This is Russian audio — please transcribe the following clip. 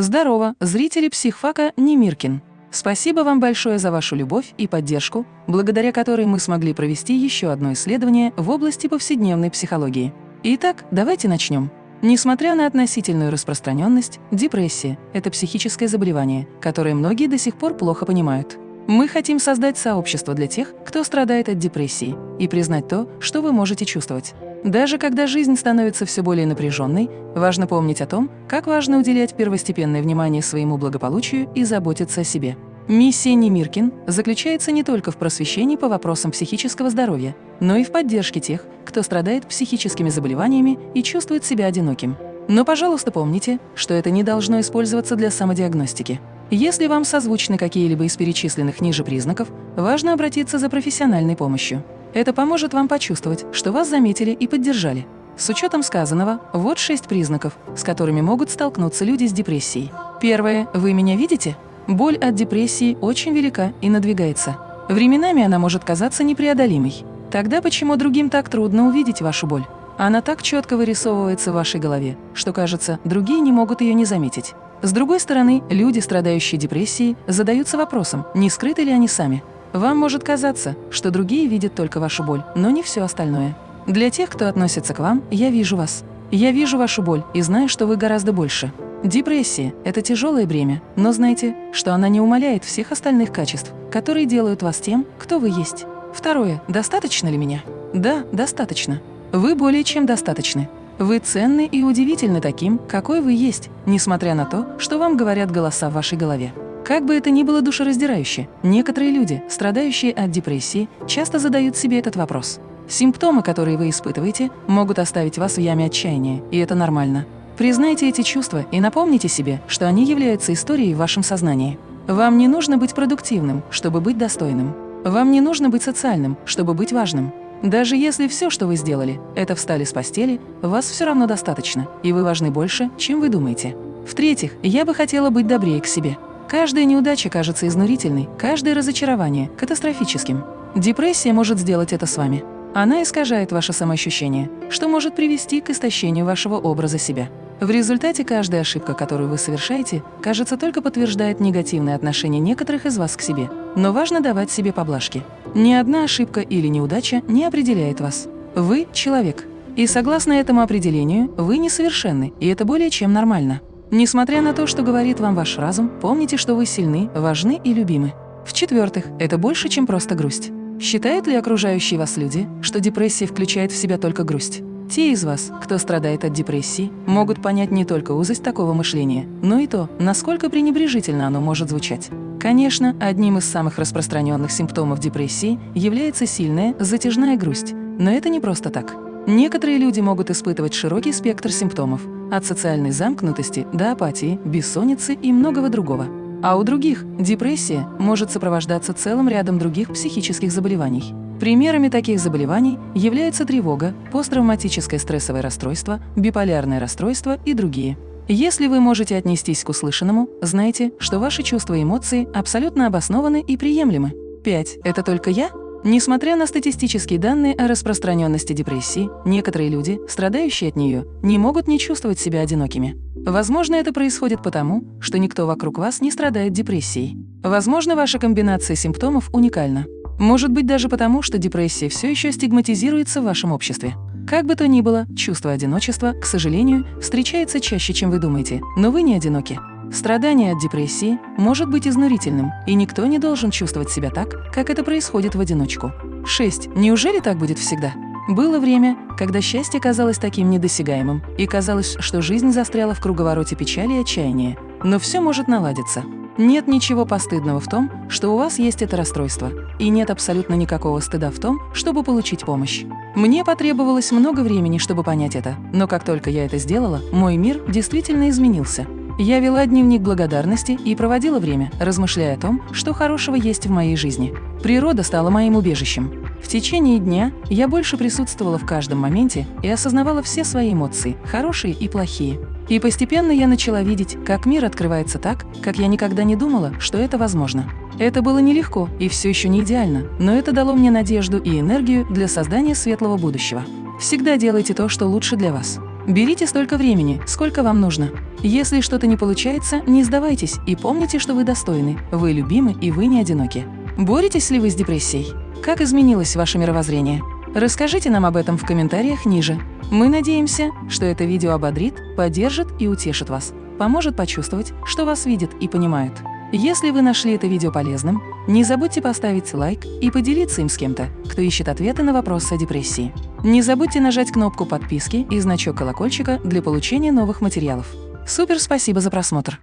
Здорово, зрители психфака Немиркин. Спасибо вам большое за вашу любовь и поддержку, благодаря которой мы смогли провести еще одно исследование в области повседневной психологии. Итак, давайте начнем. Несмотря на относительную распространенность, депрессия – это психическое заболевание, которое многие до сих пор плохо понимают. Мы хотим создать сообщество для тех, кто страдает от депрессии, и признать то, что вы можете чувствовать. Даже когда жизнь становится все более напряженной, важно помнить о том, как важно уделять первостепенное внимание своему благополучию и заботиться о себе. Миссия Немиркин заключается не только в просвещении по вопросам психического здоровья, но и в поддержке тех, кто страдает психическими заболеваниями и чувствует себя одиноким. Но, пожалуйста, помните, что это не должно использоваться для самодиагностики. Если вам созвучны какие-либо из перечисленных ниже признаков, важно обратиться за профессиональной помощью. Это поможет вам почувствовать, что вас заметили и поддержали. С учетом сказанного, вот шесть признаков, с которыми могут столкнуться люди с депрессией. Первое. Вы меня видите? Боль от депрессии очень велика и надвигается. Временами она может казаться непреодолимой. Тогда почему другим так трудно увидеть вашу боль? Она так четко вырисовывается в вашей голове, что, кажется, другие не могут ее не заметить. С другой стороны, люди, страдающие депрессией, задаются вопросом, не скрыты ли они сами. Вам может казаться, что другие видят только вашу боль, но не все остальное. Для тех, кто относится к вам, я вижу вас. Я вижу вашу боль и знаю, что вы гораздо больше. Депрессия – это тяжелое бремя, но знайте, что она не умаляет всех остальных качеств, которые делают вас тем, кто вы есть. Второе. Достаточно ли меня? Да, достаточно. Вы более чем достаточны. Вы ценны и удивительны таким, какой вы есть, несмотря на то, что вам говорят голоса в вашей голове. Как бы это ни было душераздирающе, некоторые люди, страдающие от депрессии, часто задают себе этот вопрос. Симптомы, которые вы испытываете, могут оставить вас в яме отчаяния, и это нормально. Признайте эти чувства и напомните себе, что они являются историей в вашем сознании. Вам не нужно быть продуктивным, чтобы быть достойным. Вам не нужно быть социальным, чтобы быть важным. Даже если все, что вы сделали, это встали с постели, вас все равно достаточно, и вы важны больше, чем вы думаете. В-третьих, я бы хотела быть добрее к себе. Каждая неудача кажется изнурительной, каждое разочарование – катастрофическим. Депрессия может сделать это с вами. Она искажает ваше самоощущение, что может привести к истощению вашего образа себя. В результате каждая ошибка, которую вы совершаете, кажется только подтверждает негативное отношение некоторых из вас к себе. Но важно давать себе поблажки. Ни одна ошибка или неудача не определяет вас. Вы – человек. И согласно этому определению, вы несовершенны, и это более чем нормально. Несмотря на то, что говорит вам ваш разум, помните, что вы сильны, важны и любимы. В-четвертых, это больше, чем просто грусть. Считают ли окружающие вас люди, что депрессия включает в себя только грусть? Те из вас, кто страдает от депрессии, могут понять не только узость такого мышления, но и то, насколько пренебрежительно оно может звучать. Конечно, одним из самых распространенных симптомов депрессии является сильная, затяжная грусть, но это не просто так. Некоторые люди могут испытывать широкий спектр симптомов, от социальной замкнутости до апатии, бессонницы и многого другого. А у других депрессия может сопровождаться целым рядом других психических заболеваний. Примерами таких заболеваний являются тревога, посттравматическое стрессовое расстройство, биполярное расстройство и другие. Если вы можете отнестись к услышанному, знайте, что ваши чувства и эмоции абсолютно обоснованы и приемлемы. 5. Это только я? Несмотря на статистические данные о распространенности депрессии, некоторые люди, страдающие от нее, не могут не чувствовать себя одинокими. Возможно, это происходит потому, что никто вокруг вас не страдает депрессией. Возможно, ваша комбинация симптомов уникальна. Может быть даже потому, что депрессия все еще стигматизируется в вашем обществе. Как бы то ни было, чувство одиночества, к сожалению, встречается чаще, чем вы думаете, но вы не одиноки. Страдание от депрессии может быть изнурительным, и никто не должен чувствовать себя так, как это происходит в одиночку. 6. Неужели так будет всегда? Было время, когда счастье казалось таким недосягаемым, и казалось, что жизнь застряла в круговороте печали и отчаяния. Но все может наладиться. Нет ничего постыдного в том, что у вас есть это расстройство, и нет абсолютно никакого стыда в том, чтобы получить помощь. Мне потребовалось много времени, чтобы понять это, но как только я это сделала, мой мир действительно изменился. Я вела дневник благодарности и проводила время, размышляя о том, что хорошего есть в моей жизни. Природа стала моим убежищем. В течение дня я больше присутствовала в каждом моменте и осознавала все свои эмоции, хорошие и плохие. И постепенно я начала видеть, как мир открывается так, как я никогда не думала, что это возможно. Это было нелегко и все еще не идеально, но это дало мне надежду и энергию для создания светлого будущего. Всегда делайте то, что лучше для вас. Берите столько времени, сколько вам нужно. Если что-то не получается, не сдавайтесь и помните, что вы достойны, вы любимы и вы не одиноки. Боретесь ли вы с депрессией? Как изменилось ваше мировоззрение? Расскажите нам об этом в комментариях ниже. Мы надеемся, что это видео ободрит, поддержит и утешит вас, поможет почувствовать, что вас видят и понимают. Если вы нашли это видео полезным, не забудьте поставить лайк и поделиться им с кем-то, кто ищет ответы на вопросы о депрессии. Не забудьте нажать кнопку подписки и значок колокольчика для получения новых материалов. Супер спасибо за просмотр!